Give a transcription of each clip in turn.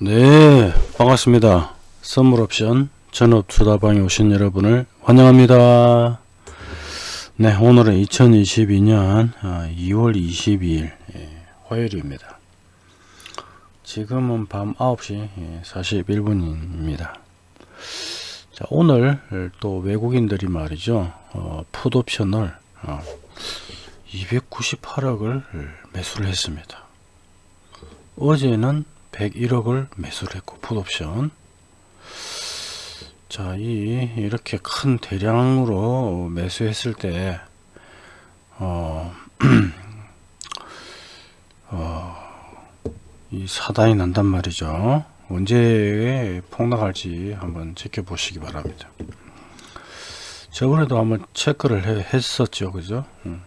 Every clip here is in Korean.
네 반갑습니다. 선물옵션 전업투자방에 오신 여러분을 환영합니다. 네 오늘은 2022년 2월 22일 화요일입니다. 지금은 밤 9시 41분입니다. 자 오늘 또 외국인들이 말이죠 어, 풋옵션을 어, 298억을 매수를 했습니다. 어제는 101억을 매수를 했고 풋옵션 자, 이 이렇게 큰 대량으로 매수했을 때 어, 어, 이 사단이 난단 말이죠. 언제 폭락할지 한번 지켜보시기 바랍니다. 저번에도 한번 체크를 해, 했었죠. 그죠? 음.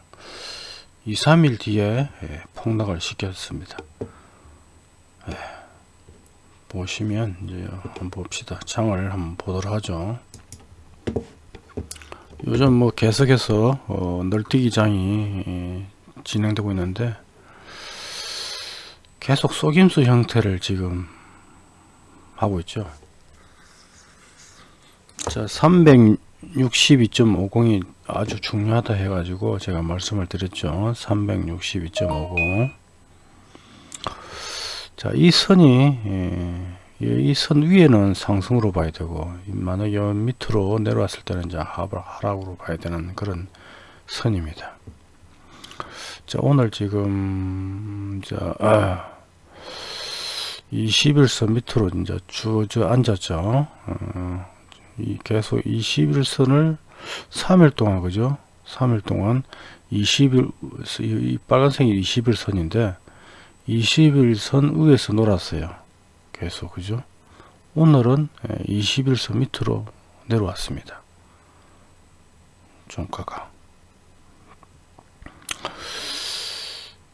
2, 3일 뒤에 예, 폭락을 시켰습니다. 예. 보시면 이제 한번 봅시다. 장을 한번 보도록 하죠. 요즘 뭐 계속해서 어, 널뛰기 장이 예, 진행되고 있는데 계속 속임수 형태를 지금 하고 있죠. 자, 362.50이 아주 중요하다 해가지고 제가 말씀을 드렸죠. 362.50. 자, 이 선이 예, 이선 위에는 상승으로 봐야 되고 만약 여 밑으로 내려왔을 때는 이제 하락으로 봐야 되는 그런 선입니다. 자, 오늘 지금 자, 아, 21선 밑으로 이제 주저 앉았죠. 어, 이 계속 21선을 3일 동안 그죠? 3일 동안 20일 이 빨간색이 21선인데 21선 위에서 놀았어요. 계속 그죠? 오늘은 21선 밑으로 내려왔습니다. 종가가.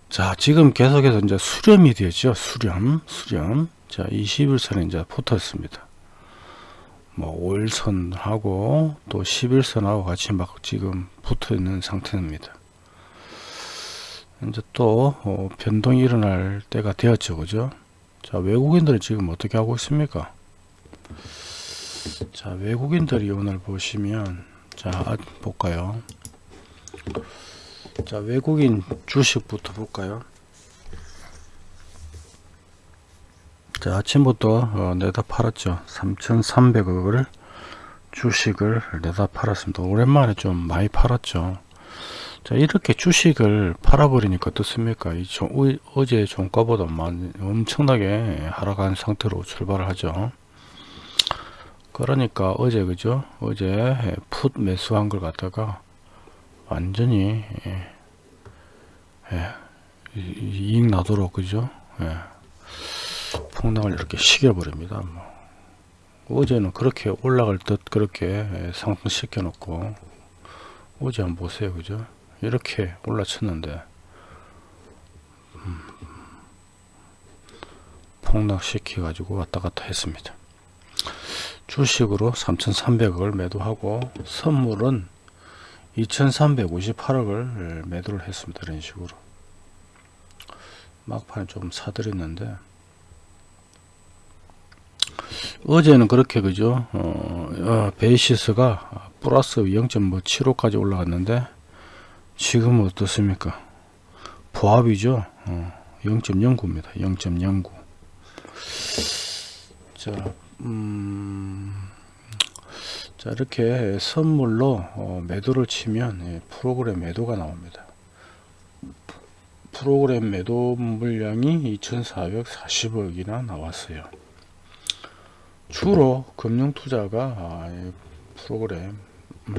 자, 지금 계속해서 이제 수렴이 되죠. 수렴, 수렴. 자, 21선에 이제 붙었습니다. 뭐 5일선하고 또 11선하고 같이 막 지금 붙어 있는 상태입니다. 이제 또 어, 변동이 일어날 때가 되었죠. 그죠? 자 외국인들은 지금 어떻게 하고 있습니까? 자 외국인들이 오늘 보시면 자 볼까요? 자 외국인 주식부터 볼까요? 자 아침부터 어, 내다 팔았죠. 3300억을 주식을 내다 팔았습니다. 오랜만에 좀 많이 팔았죠 자 이렇게 주식을 팔아버리니까 어떻습니까? 이 종, 어제 종가보다 엄청나게 하락한 상태로 출발을 하죠. 그러니까 어제 그죠? 어제 풋 매수한 걸 갖다가 완전히 예, 예, 이익 나도록 그죠? 예, 폭락을 이렇게 시켜버립니다 뭐. 어제는 그렇게 올라갈 듯 그렇게 상승시켜 놓고 어제 한번 보세요 그죠 이렇게 올라쳤는데. 음, 폭락시켜 가지고 왔다 갔다 했습니다. 주식으로 3300억을 매도하고 선물은 2358억을 매도를 했습니다. 이런 식으로. 막판에 좀 사들였는데. 어제는 그렇게 그죠? 어, 어, 베이시스가 플러스 0.75까지 올라갔는데 지금은 어떻습니까? 보합이죠. 어, 0.09입니다. 0.09. 자, 음, 자 이렇게 선물로 어, 매도를 치면 예, 프로그램 매도가 나옵니다. 프로그램 매도 물량이 2440억이나 나왔어요. 주로 금융투자가 아, 프로그램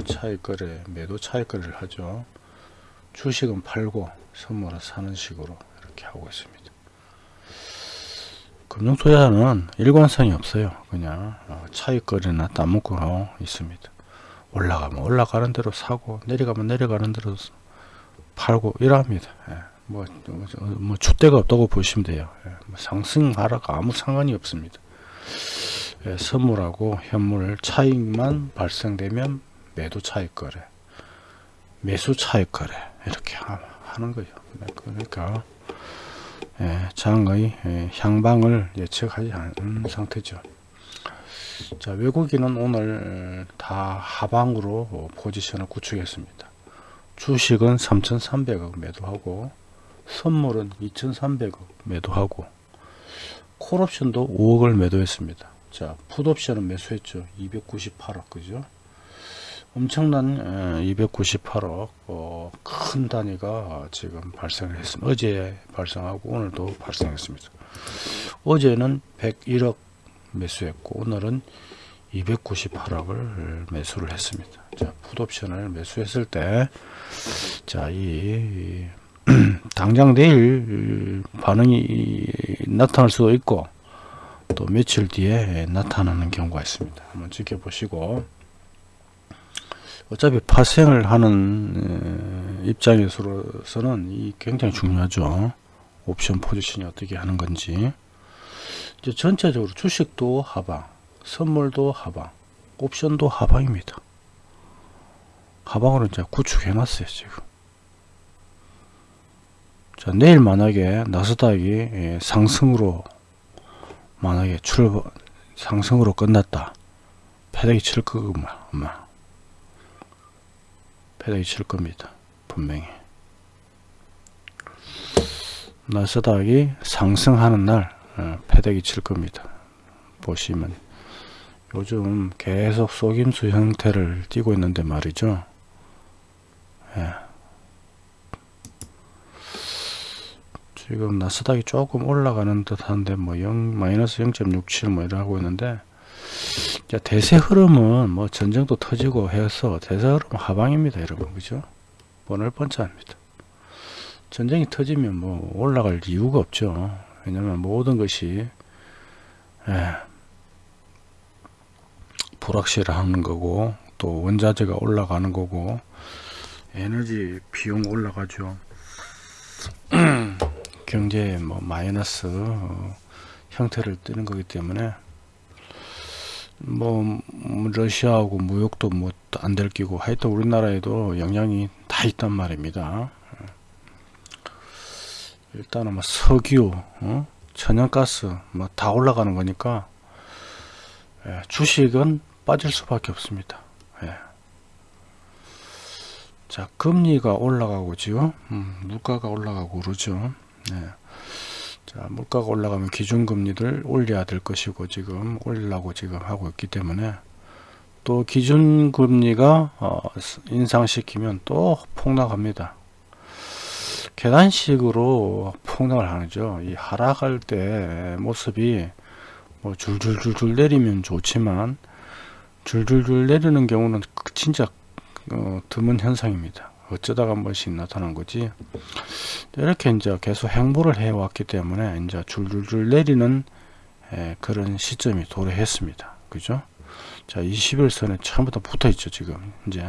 차익 거래, 매도 차익 거래를 하죠. 주식은 팔고 선물을 사는 식으로 이렇게 하고 있습니다. 금융투자는 일관성이 없어요. 그냥 어, 차익거리나 따먹고 있습니다. 올라가면 올라가는 대로 사고 내려가면 내려가는 대로 팔고 이러합니다. 예. 뭐, 뭐, 뭐 줏대가 없다고 보시면 돼요. 예. 뭐 상승 하락 아무 상관이 없습니다. 예. 선물하고 현물 차익만 발생되면 매도 차익 거래 매수 차익 거래 이렇게 하는 거죠. 네, 그러니까 예, 장의 예, 향방을 예측하지 않은 상태죠. 자 외국인은 오늘 다 하방으로 포지션을 구축했습니다. 주식은 3,300억 매도하고 선물은 2,300억 매도하고 콜옵션도 5억을 매도했습니다. 자 풋옵션은 매수했죠. 298억 그죠? 엄청난 298억 어, 큰 단위가 지금 발생을 했습니다. 어제 발생하고 오늘도 발생했습니다. 어제는 101억 매수했고 오늘은 298억을 매수를 했습니다. 자, 풋옵션을 매수했을 때, 자, 이, 당장 내일 반응이 나타날 수도 있고, 또 며칠 뒤에 나타나는 경우가 있습니다. 한번 지켜보시고, 어차피 파생을 하는 입장에서는 이 굉장히 중요하죠. 옵션 포지션이 어떻게 하는 건지. 이제 전체적으로 주식도 하방, 선물도 하방, 옵션도 하방입니다. 하방으로 이제 구축해 놨어요, 지금. 자, 내일 만약에 나스닥이 예, 상승으로 만약에 출발 상승으로 끝났다. 패대기 칠 거구만, 아마. 패대기 칠 겁니다. 분명히. 나스닥이 상승하는 날 어, 패대기 칠 겁니다. 보시면 요즘 계속 속임수 형태를 띄고 있는데 말이죠. 예. 지금 나스닥이 조금 올라가는 듯 한데 뭐 0, 마이너스 0.67 뭐 이러고 있는데 대세 흐름은 뭐 전쟁도 터지고 해서 대세 흐름 하방입니다 여러분. 그죠? 번을 번짜합니다. 전쟁이 터지면 뭐 올라갈 이유가 없죠. 왜냐면 모든 것이 예, 불확실하는 거고 또 원자재가 올라가는 거고 에너지 비용 올라가죠. 경제에 뭐 마이너스 어, 형태를 띠는 거기 때문에 뭐 러시아하고 무역도 뭐 안 될 끼고 하여튼 우리나라에도 영향이 다 있단 말입니다 일단은 뭐 석유 어? 천연가스 뭐 다 올라가는 거니까 예, 주식은 빠질 수밖에 없습니다 예. 자 금리가 올라가고 지금 음, 물가가 올라가고 그러죠 예. 자 물가가 올라가면 기준금리를 올려야 될 것이고 지금 올리려고 지금 하고 있기 때문에 또 기준금리가 어, 인상시키면 또 폭락합니다. 계단식으로 폭락을 하죠. 이 하락할 때 모습이 뭐 줄줄줄줄 내리면 좋지만 줄줄줄 내리는 경우는 진짜 어, 드문 현상입니다 어쩌다가 한 번씩 나타난 거지. 이렇게 이제 계속 행보를 해 왔기 때문에 이제 줄줄줄 내리는 에, 그런 시점이 도래했습니다. 그죠? 자 21선에 처음부터 붙어 있죠 지금. 이제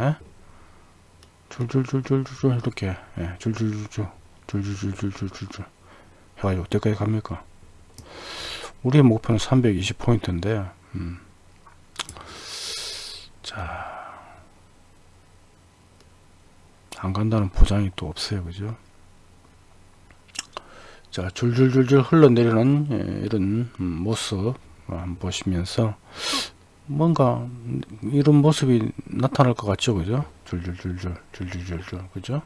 줄줄줄줄줄 이렇게 예, 줄줄줄줄 줄줄줄줄줄줄 해가지고 어디까지 갑니까? 우리의 목표는 320포인트인데 음. 자 안 간다는 보장이 또 없어요. 그죠? 자 줄줄줄줄 흘러내리는 예, 이런 모습 한번 보시면서 뭔가 이런 모습이 나타날 것 같죠? 그죠? 줄줄줄줄 줄줄줄줄. 그죠?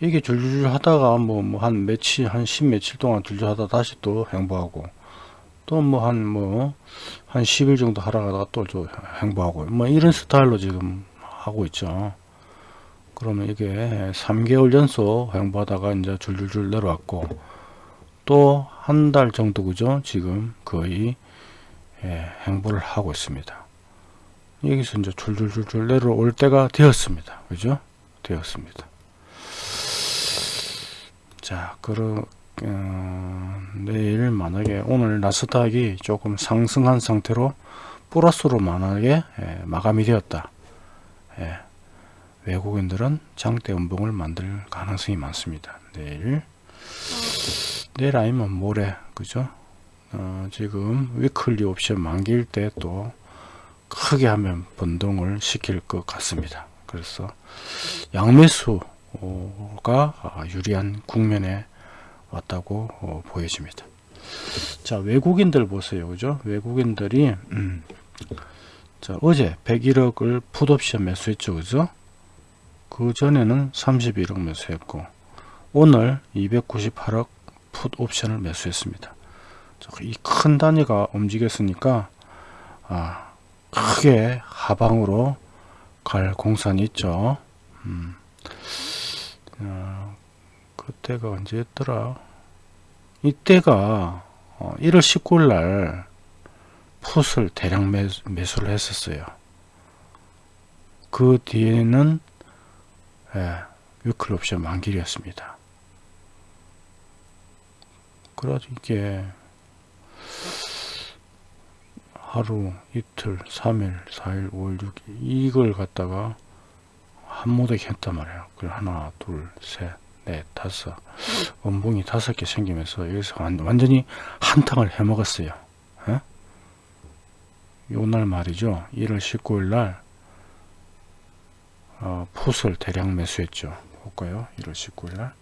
이게 줄줄줄 하다가 뭐뭐한 며칠 한 십 며칠 동안 줄줄 하다 다시 또 행보하고 또 뭐 한 뭐 한 10일 정도 하다가 또 행보하고 뭐 이런 스타일로 지금 하고 있죠 그러면 이게 3개월 연속 행보하다가 이제 줄줄줄 내려왔고 또 한 달 정도 그죠? 지금 거의 예, 행보를 하고 있습니다. 여기서 이제 줄줄줄줄 내려올 때가 되었습니다. 그죠? 되었습니다. 자 그러 어, 내일 만약에 오늘 나스닥이 조금 상승한 상태로 플러스로 만약에 예, 마감이 되었다. 예, 외국인들은 장대 음봉을 만들 가능성이 많습니다. 내일 내일 아니면 모레 그죠? 어, 지금 위클리 옵션 만기일 때 또 크게 하면 변동을 시킬 것 같습니다. 그래서 양매수가 유리한 국면에 왔다고 어, 보여집니다. 자 외국인들 보세요 그죠 외국인들이 음, 자 어제 101억을 풋옵션 매수했죠 그죠 그 전에는 31억 매수했고 오늘 298억 풋 옵션을 매수했습니다. 이 큰 단위가 움직였으니까 아, 크게 하방으로 갈 공산이 있죠. 음, 어, 그때가 언제였더라? 이때가 어, 1월 19일 날 풋을 대량 매수, 매수를 했었어요. 그 뒤에는 예, 위클 옵션 만길이었습니다. 그래서 이게 하루, 이틀, 3일, 4일, 5일, 6일 이걸 갖다가 한 모대게 했단 말이에요. 그 하나, 둘, 셋, 넷, 다섯 원봉이 다섯 개 생기면서 여기서 완, 완전히 한탕을 해먹었어요. 예? 요날 말이죠. 1월 19일 날 어, 풋을 대량 매수했죠. 볼까요? 1월 19일 날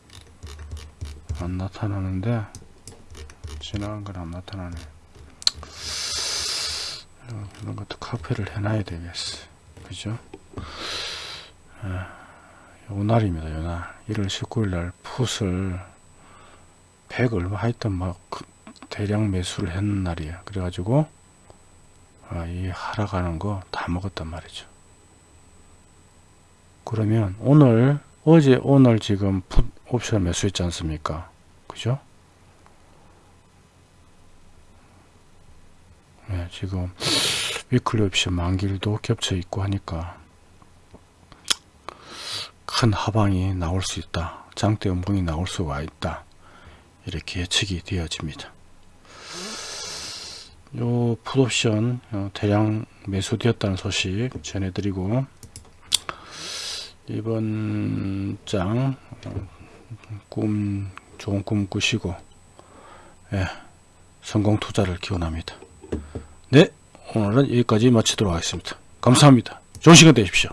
안 나타나는데 지나간 건 안 나타나네. 어, 이런 것도 카페를 해놔야 되겠어. 그죠? 예. 요날입니다. 요날 1월 19일 날 풋을 100 얼마 하여튼 막그 대량 매수를 했는 날이야. 그래가지고 아, 이 하락하는 거 다 먹었단 말이죠. 그러면 오늘 어제 오늘 지금 풋 옵션 매수했지 않습니까? 그죠? 네, 지금 위클리 옵션 만길도 겹쳐 있고 하니까 큰 하방이 나올 수 있다. 장대 음봉이 나올 수가 있다. 이렇게 예측이 되어집니다. 요 풋옵션 어, 대량 매수되었다는 소식 전해드리고 이번 장 어, 꿈 좋은 꿈 꾸시고 예, 성공 투자를 기원합니다. 네 오늘은 여기까지 마치도록 하겠습니다. 감사합니다. 좋은 시간 되십시오.